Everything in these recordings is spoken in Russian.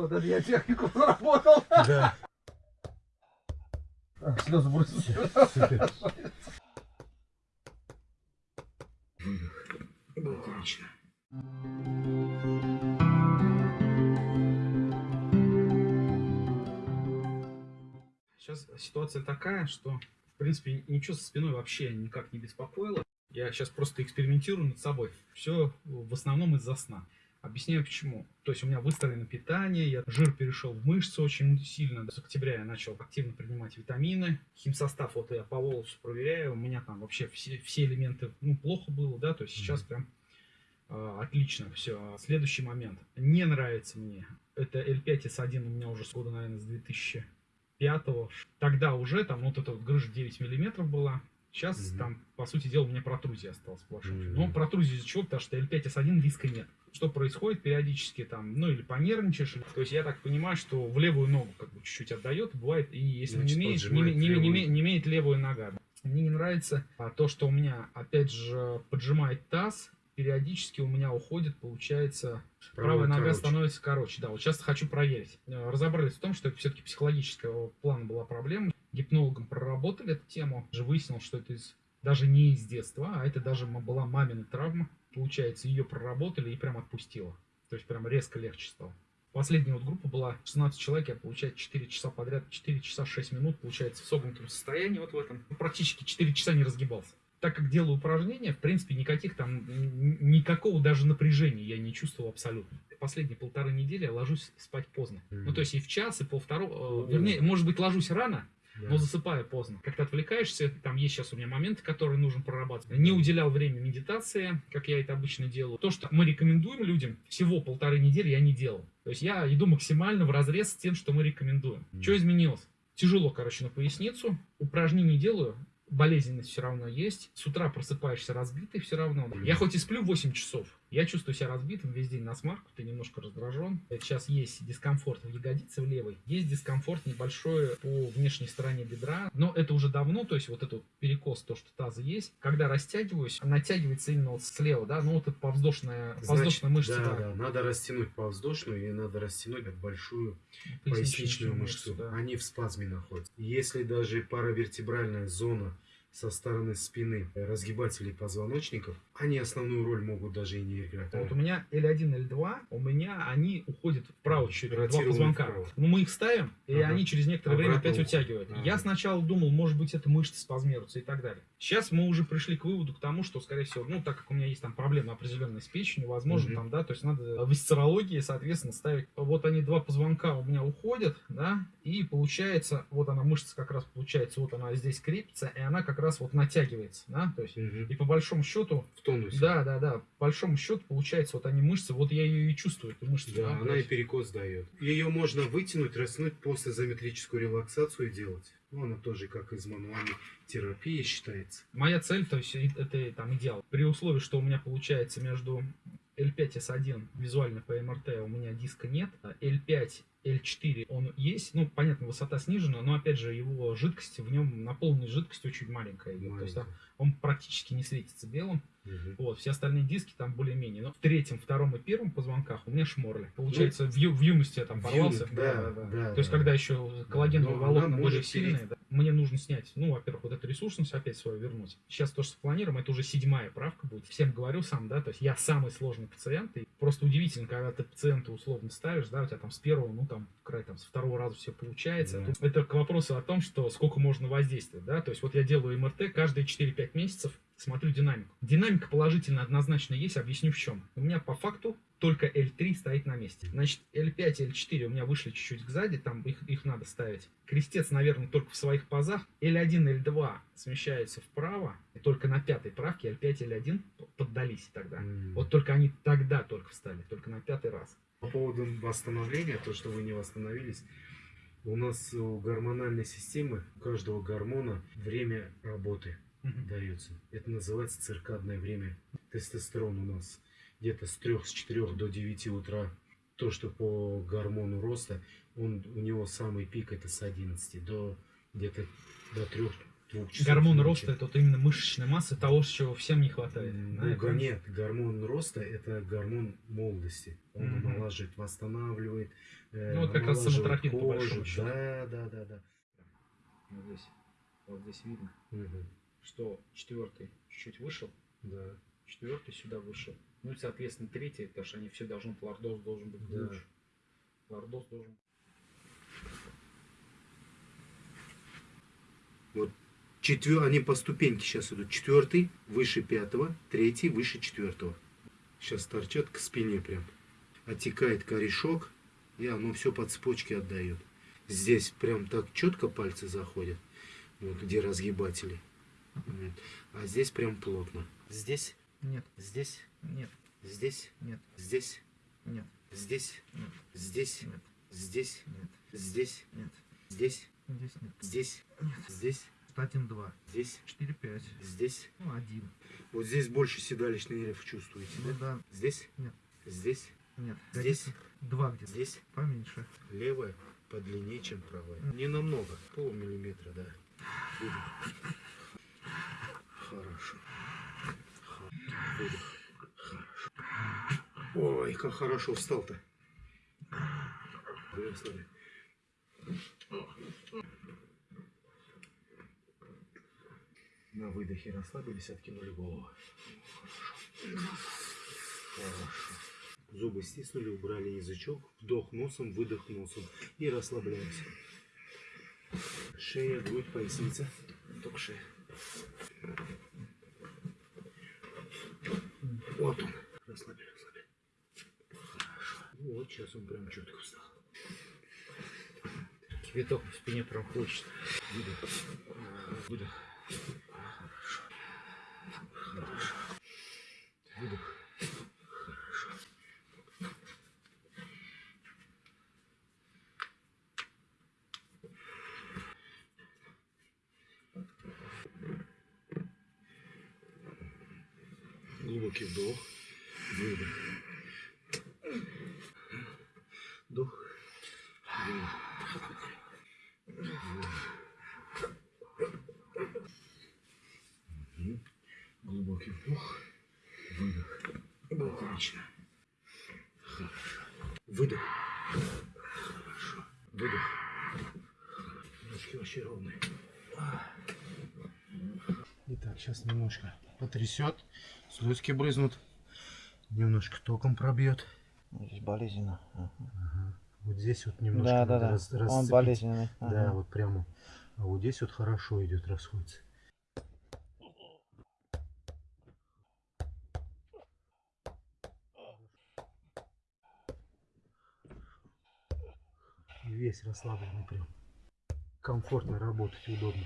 Вот это я технику заработал. Да. Так, слезы бросил. Супер. Отлично. Сейчас ситуация такая, что, в принципе, ничего со спиной вообще никак не беспокоило. Я сейчас просто экспериментирую над собой. Все в основном из-за сна. Объясняю почему. То есть у меня выстроено питание, я жир перешел в мышцы очень сильно. С октября я начал активно принимать витамины. Химсостав вот я по волосу проверяю. У меня там вообще все, все элементы, ну, плохо было, да, то есть сейчас прям э, отлично все. Следующий момент. Не нравится мне. Это L5S1 у меня уже с года, наверное, с 2005 Тогда уже там вот эта вот грыжа 9 миллиметров была. Сейчас Мгм. там, по сути дела, у меня протрузия осталась сплошная. Мгм. Но протрузия из-за чего? Потому что L5S1 риска нет. Что происходит периодически там, ну или понервничаешь. или- То есть я так понимаю, что в левую ногу как бы чуть-чуть отдает. Бывает, и если Значит, не, имеет, не, не- не левую. име- не имеет левую нога. Мне не нравится а, то, что у меня, опять же, поджимает таз. Периодически у меня уходит, получается, правая нога короче. становится короче. Да, вот сейчас хочу проверить. Разобрались в том, что это все-таки психологического плана была проблема. Гипнологом проработали эту тему. Уже выяснил, что это из, даже не из детства, а это даже была мамина травма. Получается, ее проработали и прям отпустило. То есть прям резко легче стало. Последняя вот группа была 16 человек, я, получается, 4 часа подряд, 4 часа 6 минут, получается, в согнутом состоянии, вот в этом. Ну, Практически 4 часа не разгибался. Так как делаю упражнения, в принципе, никаких там, никакого даже напряжения я не чувствовал абсолютно. Последние полторы недели я ложусь спать поздно. Мгм. Ну, то есть и в час, и полвторого, э, вернее, может быть, ложусь рано. Но засыпаю поздно. Как-то отвлекаешься, там есть сейчас у меня моменты, которые нужно прорабатывать. Не уделял время медитации, как я это обычно делаю. То, что мы рекомендуем людям, всего полторы недели я не делал. То есть я иду максимально в разрез с тем, что мы рекомендуем. Мгм. Что изменилось? Тяжело, короче, на поясницу. Упражнений делаю, болезненность все равно есть. С утра просыпаешься разбитый все равно. Я хоть и сплю 8 часов, я чувствую себя разбитым весь день на смарку, ты немножко раздражен. Сейчас есть дискомфорт в ягодице в левой, есть дискомфорт небольшой по внешней стороне бедра, но это уже давно, то есть вот этот перекос, то, что таза есть. Когда растягиваюсь, натягивается именно вот слева, да, ну вот эта повздошная, Значит, повздошная мышца, да, да, да, надо растянуть повздошную и надо растянуть большую поясничную поясничную мышцу. да. Они в спазме находятся. Если даже паравертебральная зона со стороны спины разгибателей позвоночников, они основную роль могут даже и не играть. Вот у меня L1, L2, у меня они уходят вправо чуть-чуть, два позвонка. вправо. Ну, мы их ставим, и Ага. они через некоторое время Обратно опять уходят. утягивают. Ага. Я сначала думал, может быть, это мышцы спазмируются и так далее. Сейчас мы уже пришли к выводу к тому, что, скорее всего, ну, так как у меня есть там проблемы определенные с печенью, возможно, Мгм. там, да, то есть надо в висцерологии, соответственно, ставить. Вот они, два позвонка у меня уходят, да, и получается, вот она, мышца как раз получается, вот она здесь крепится, и она как раз вот натягивается, да, то есть, Мгм. и по большому счету, В тонусе. да, да, да. По большому счету, получается, вот они мышцы, вот я ее и чувствую, эту мышцу. Да, она и перекос дает. Ее можно вытянуть, растянуть после изометрическую релаксацию делать. Ну, она тоже как из мануальной терапии считается. Моя цель, то есть это там идеал. При условии, что у меня получается между L5 S1 визуально по МРТ у меня диска нет, а L5 L4 он есть, ну, понятно, высота снижена, но, опять же, его жидкость, в нем наполненность жидкостью очень маленькая идет. То есть Маленькая. он практически не светится белым. Мгм. Вот, все остальные диски там более-менее. Но в третьем, втором и первом позвонках у меня шморли. Получается, в, ю- в юности я там порвался. юности, да, да, То есть, да. когда еще коллагеновые Но волокна были сильные, да, мне нужно снять, ну, во-первых, вот эту ресурсность опять свою вернуть. Сейчас то, что планируем, это уже седьмая правка будет. Всем говорю сам, да, то есть я самый сложный пациент, и просто удивительно, когда ты пациента условно ставишь, да, у тебя там с первого, ну, там, край, там, с второго раза все получается. Да. Это к вопросу о том, что сколько можно воздействовать, да, то есть вот я делаю МРТ каждые 4-5 месяцев, смотрю динамику. Динамика положительно однозначно есть, объясню в чем. У меня по факту только L3 стоит на месте. Значит, L5 и L4 у меня вышли чуть-чуть сзади, там их, их надо ставить. Крестец, наверное, только в своих пазах. L1, L2 смещаются вправо, и только на пятой правке L5 и L1 поддались тогда. М. Вот только они тогда только встали, только на пятый раз. По поводу восстановления, то, что вы не восстановились, у нас у гормональной системы, у каждого гормона время работы Мгм. дается. Это называется циркадное время. Тестостерон у нас где-то с 3, с 4 до 9 утра. То, что по гормону роста, он, у него самый пик это с 11 до где-то до 3 двух часов Гормон ночи. роста это вот именно мышечная масса того, чего всем не хватает. Да, ну, нет, гормон роста это гормон молодости. Он Мгм. омолаживает, восстанавливает. э, Ну, вот как раз самотропин, по большому счету. Да, да, да, да. Вот здесь, вот здесь видно, Мгм. Что четвертый чуть-чуть вышел, Да. четвертый сюда вышел. Ну и, соответственно, третий, потому что они все должны, лордоз должен быть Да. глубже. Лордоз должен Четвер... Они по ступеньке сейчас идут. Четвертый выше пятого, третий выше четвертого. Сейчас торчат к спине прям. Оттекает корешок, и оно все по цепочке отдает. Здесь прям так четко пальцы заходят, вот где разгибатели. А здесь прям плотно. Здесь, Нет, здесь, нет, здесь, нет, здесь, нет, здесь, нет, здесь, нет, здесь, нет, здесь, нет. здесь, Здесь нет. здесь, Нет. здесь, Один, два, здесь, четыре, пять. здесь. Ну, один. Вот здесь больше седалищный нерв чувствуете, Ну да? да, Здесь? Нет. Здесь? нет. Здесь? Два где-то. Здесь? Поменьше. Левая подлиннее, чем правая. Не намного. Полмиллиметра, да. Хорошо. Хорошо. Ой, как хорошо встал-то. На выдохе расслабились, откинули голову. Хорошо. Хорошо. Зубы стиснули, убрали язычок. Вдох носом, выдох носом. И расслабляемся. Шея, грудь, поясница. Только шея. Вот он. Расслабили, расслабили. Хорошо. Вот сейчас он прям четко встал. Кипяток в спине прям хочет. Выдох. Выдох. Хорошо. Хорошо. Выдох. Хорошо. Глубокий вдох. Выдох. Вдох. Выдох. Глубокий вдох. Выдох. Отлично. Хорошо. Выдох. Хорошо. Выдох. Ножки вообще ровные. Итак, сейчас немножко потрясет. Слезки брызнут. Немножко током пробьет. Здесь болезненно. Вот здесь вот немножко Да, да, да. раз- Он расцепить. болезненный. Да, Ага. вот прямо. А вот здесь вот хорошо идет, расходится. Весь расслабленный прям. Комфортно работать, удобно.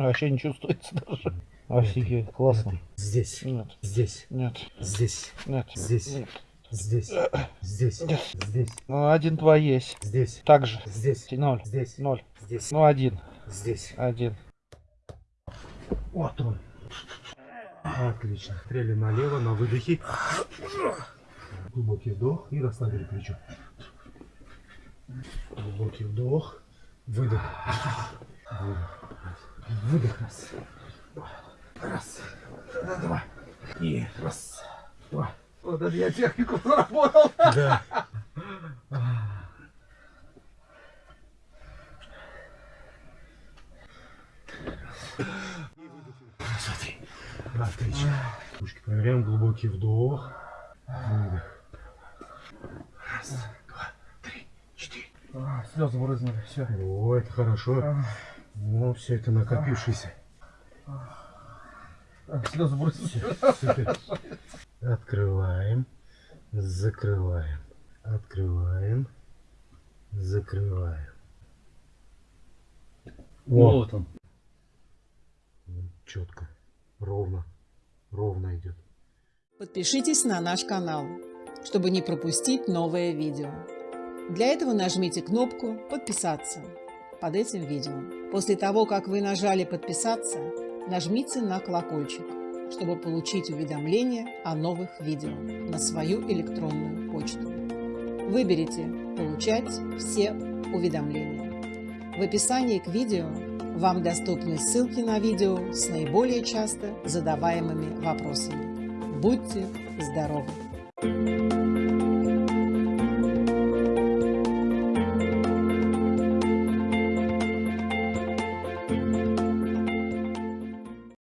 Вообще не чувствуется даже. Офигеть, классно. Здесь, Нет, здесь, нет, здесь, нет. Здесь. Нет. здесь, здесь, Нет. здесь, Ну, один, два есть. здесь, Так же. здесь, Ноль. здесь, Ноль. здесь, Ну, один. здесь. Один. Вот он. Отлично. Стрели налево, на выдохе. Глубокий вдох и расслабили плечо. Глубокий вдох. Выдох. Выдох. Выдох. Раз. Раз. Два. И раз. Два. Вот это я технику заработал. Да. Смотри. Отлично. Ручки проверяем. Глубокий вдох. Выдох. Раз, два, три, четыре. А, слезы брызнули. Все. О, это хорошо. Ну, все это накопившееся. Слезы. Открываем. Закрываем. Открываем. Закрываем. Вот он. Четко. Ровно. Ровно идет. Подпишитесь на наш канал, чтобы не пропустить новое видео. Для этого нажмите кнопку «Подписаться» под этим видео. После того, как вы нажали «Подписаться», нажмите на колокольчик, чтобы получить уведомления о новых видео на свою электронную почту. Выберите «Получать все уведомления». В описании к видео вам доступны ссылки на видео с наиболее часто задаваемыми вопросами. Будьте здоровы!